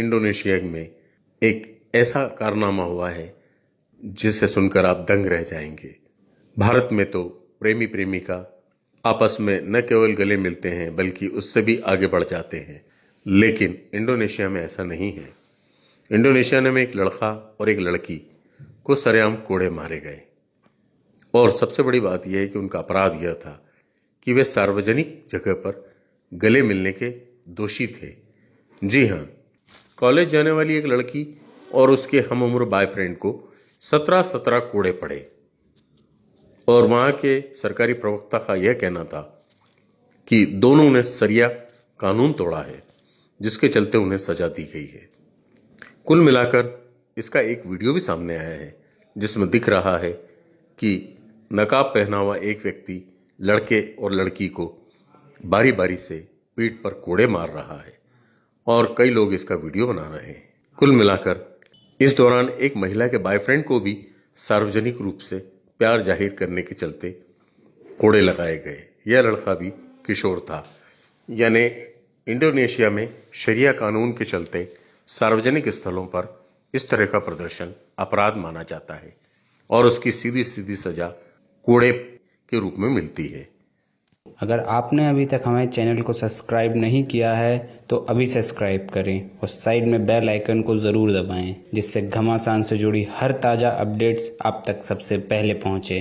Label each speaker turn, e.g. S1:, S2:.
S1: Indonesia में एक ऐसा कारनामा हुआ है, जिसे सुनकर आप दंग रह जाएँगे। भारत में तो प्रेमी प्रेमिका आपस में न केवल गले मिलते हैं, बल्कि उससे भी आगे बढ़ जाते हैं। लेकिन इंडोनेशिया में ऐसा नहीं है। इंडोनेशिया में एक लड़का और एक लड़की को सरेआम कोड़े मारे गए। और सबसे बड़ी बात यह है कि उनका अपराध यह था कि वे सार्वजनिक जगह पर गले मिलने के दोषी थे। जी हाँ कॉलेज जाने वाली एक लड़की और उसके हम उम्र बॉयफ्रेंड को सत्रह सत्रह कोड़े पड़े। और वहाँ के सरकारी प्रवक्ता का यह कहना था कि दोनों ने सरिया कानून तोड़ा है, जिसके चलते उन्हें सजा दी गई है। कुल मिलाकर इसका एक वीडियो भी सामने आया है, जिसमें दिख रहा है कि नकाब पहना हुआ एक व्यक्ति लड़के और लड़की को बारी बारी से पीठ पर कोड़े मार रहा है। और कई लोग इसका वीडियो बना रहे हैं। कुल मिलाकर, इस दौरान एक महिला के बॉयफ्रेंड को भी सार्वजनिक रूप से प्यार ज़ाहिर करने के चलते कोड़े लगाए गए। यह लड़का भी किशोर था। यानी इंडोनेशिया में शरिया कानून के चलते सार्वजनिक स्थलों पर इस तरह का प्रदर्शन अपराध माना जाता है और उसकी सीधी सीधी सजा कोड़े के रूप में मिलती है।
S2: अगर आपने अभी तक हमारे चैनल को सब्सक्राइब नहीं किया है तो अभी सब्सक्राइब करें और साइड में बेल आइकन को ज़रूर दबाएँ, जिससे घमासान से जुड़ी हर ताज़ा अपडेट्स आप तक सबसे पहले पहुँचे।